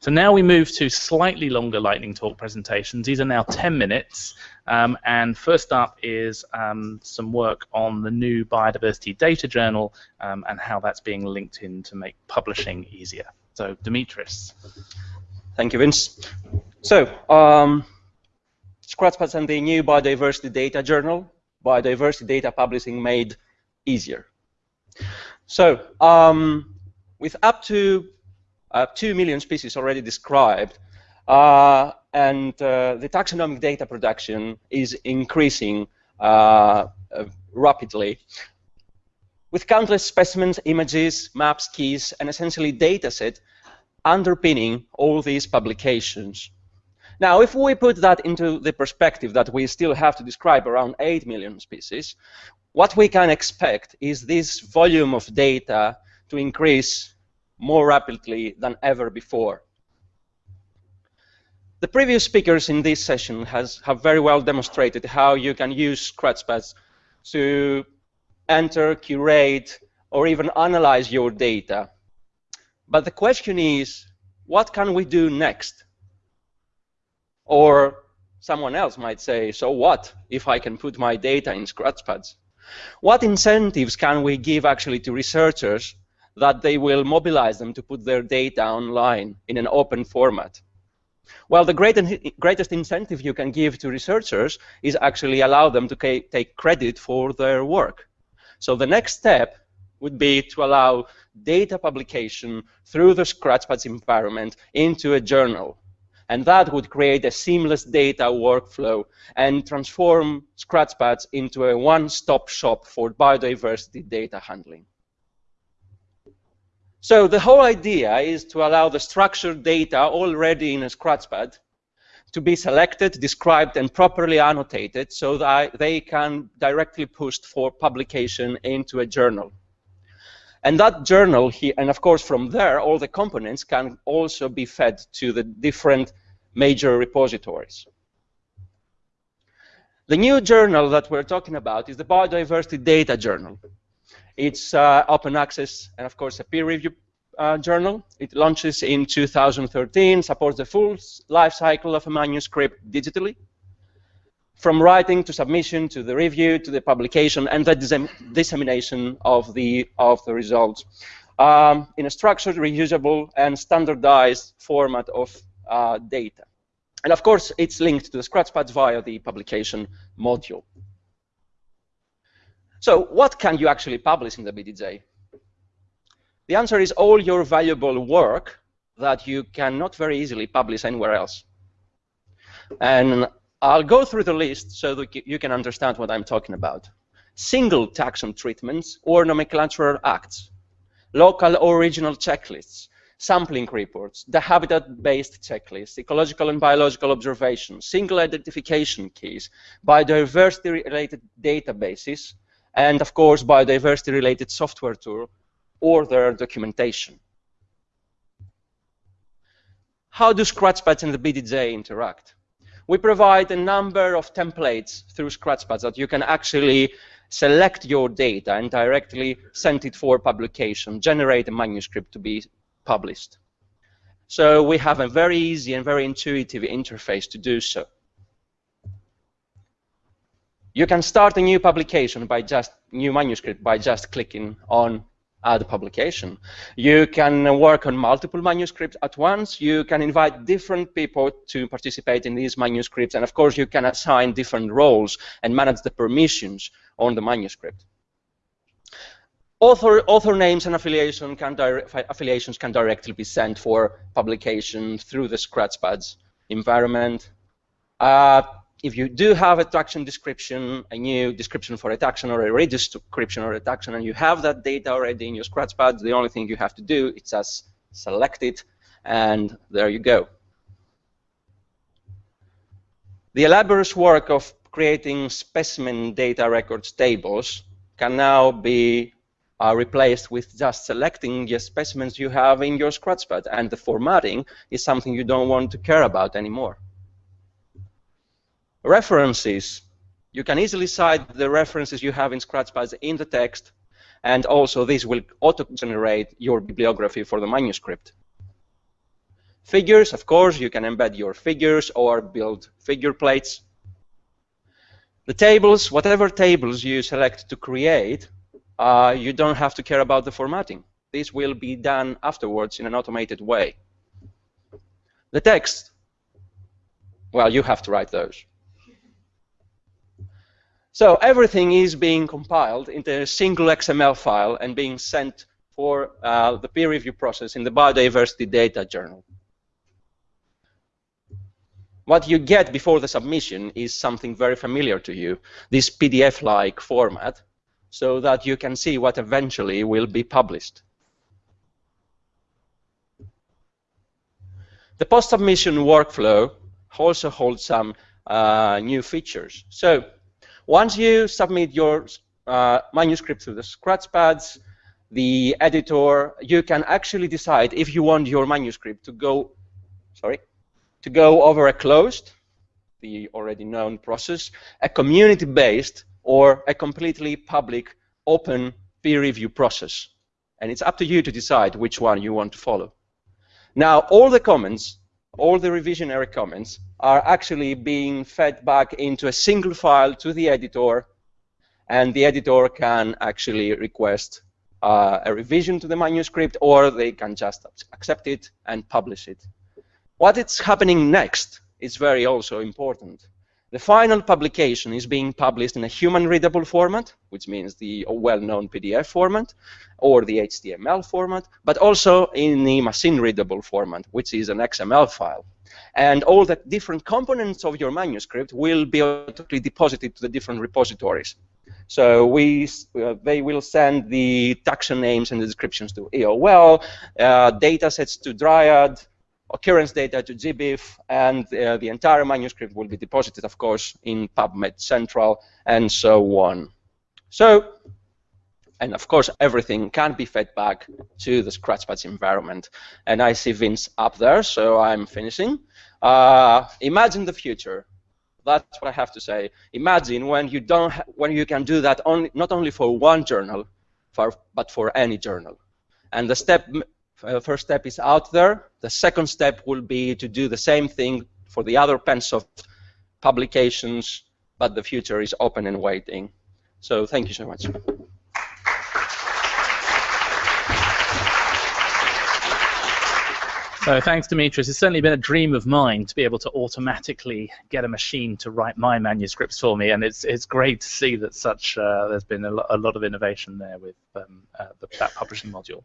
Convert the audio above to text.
So now we move to slightly longer lightning talk presentations. These are now 10 minutes. Um, and first up is um, some work on the new Biodiversity Data Journal um, and how that's being linked in to make publishing easier. So Dimitris. Thank you, Vince. So, um, Scratchpads and the new Biodiversity Data Journal, Biodiversity Data Publishing made easier. So, um, with up to uh, 2 million species already described, uh, and uh, the taxonomic data production is increasing uh, rapidly. With countless specimens, images, maps, keys, and essentially dataset underpinning all these publications. Now, if we put that into the perspective that we still have to describe around 8 million species, what we can expect is this volume of data to increase more rapidly than ever before. The previous speakers in this session has, have very well demonstrated how you can use Scratchpads to enter, curate, or even analyze your data. But the question is, what can we do next? Or someone else might say, so what if I can put my data in Scratchpads? What incentives can we give actually to researchers that they will mobilize them to put their data online in an open format? Well, the great greatest incentive you can give to researchers is actually allow them to take credit for their work. So the next step would be to allow data publication through the Scratchpads environment into a journal. And that would create a seamless data workflow and transform Scratchpads into a one-stop shop for biodiversity data handling. So the whole idea is to allow the structured data already in a Scratchpad to be selected, described, and properly annotated so that they can directly pushed for publication into a journal. And that journal, and of course from there, all the components can also be fed to the different major repositories. The new journal that we're talking about is the Biodiversity Data Journal. It's uh, open access and, of course, a peer review uh, journal. It launches in 2013, supports the full life cycle of a manuscript digitally from writing to submission to the review to the publication and the dissemination of the of the results um, in a structured, reusable, and standardized format of uh, data. And of course, it's linked to the Scratchpad via the publication module. So what can you actually publish in the BDJ? The answer is all your valuable work that you cannot very easily publish anywhere else. And I'll go through the list so that you can understand what I'm talking about. Single taxon treatments or nomenclatural acts, local or regional checklists, sampling reports, the habitat-based checklist, ecological and biological observations, single identification keys, biodiversity-related databases, and of course biodiversity-related software tool or their documentation. How do Scratchpads and the BDJ interact? we provide a number of templates through Scratchpads that you can actually select your data and directly send it for publication, generate a manuscript to be published. So we have a very easy and very intuitive interface to do so. You can start a new publication by just new manuscript by just clicking on the publication. You can work on multiple manuscripts at once. You can invite different people to participate in these manuscripts. And of course, you can assign different roles and manage the permissions on the manuscript. Author, author names and affiliation can affiliations can directly be sent for publication through the Scratchpads environment. Uh, if you do have a taxon description, a new description for a taxon or a redescription or a taxon, and you have that data already in your Scratchpad, the only thing you have to do is just select it, and there you go. The elaborate work of creating specimen data records tables can now be uh, replaced with just selecting the specimens you have in your Scratchpad, and the formatting is something you don't want to care about anymore. References. You can easily cite the references you have in Scratchpads in the text, and also this will auto-generate your bibliography for the manuscript. Figures, of course, you can embed your figures or build figure plates. The tables, whatever tables you select to create, uh, you don't have to care about the formatting. This will be done afterwards in an automated way. The text, well, you have to write those. So everything is being compiled into a single XML file and being sent for uh, the peer review process in the Biodiversity Data Journal. What you get before the submission is something very familiar to you, this PDF-like format, so that you can see what eventually will be published. The post-submission workflow also holds some uh, new features. So once you submit your uh, manuscript to the Scratchpads, the editor, you can actually decide if you want your manuscript to go, sorry, to go over a closed, the already known process, a community-based, or a completely public, open peer review process. And it's up to you to decide which one you want to follow. Now, all the comments, all the revisionary comments, are actually being fed back into a single file to the editor, and the editor can actually request uh, a revision to the manuscript, or they can just accept it and publish it. What is happening next is very also important. The final publication is being published in a human-readable format, which means the well-known PDF format, or the HTML format, but also in the machine-readable format, which is an XML file. And all the different components of your manuscript will be automatically deposited to the different repositories. So we, uh, they will send the taxon names and the descriptions to EOL, uh, data sets to Dryad, occurrence data to GBIF, and uh, the entire manuscript will be deposited, of course, in PubMed Central, and so on. So, and of course, everything can be fed back to the Scratchpads environment. And I see Vince up there, so I'm finishing. Uh, imagine the future. That's what I have to say. Imagine when you don't, when you can do that only, not only for one journal, for, but for any journal. And the step uh, first step is out there. The second step will be to do the same thing for the other Pensoft publications, but the future is open and waiting. So thank you so much. So thanks, Dimitris. It's certainly been a dream of mine to be able to automatically get a machine to write my manuscripts for me, and it's it's great to see that such uh, there's been a, lo a, lot of innovation there with um, uh, the, that publishing module.